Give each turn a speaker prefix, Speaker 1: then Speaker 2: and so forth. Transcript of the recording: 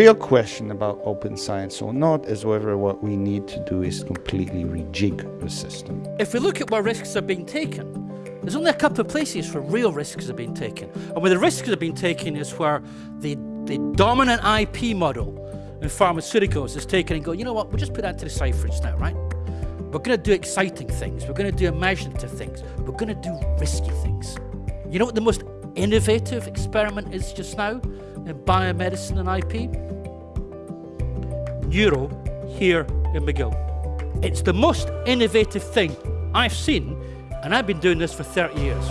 Speaker 1: real question about open science or not is whether what we need to do is completely rejig the system.
Speaker 2: If we look at where risks are being taken, there's only a couple of places where real risks are being taken. And where the risks are being taken is where the, the dominant IP model in pharmaceuticals is taken and go, you know what, we'll just put that to the side for now, right? We're going to do exciting things. We're going to do imaginative things. We're going to do risky things. You know what the most innovative experiment is just now in biomedicine and IP? Neuro here in McGill. It's the most innovative thing I've seen, and I've been doing this for 30 years.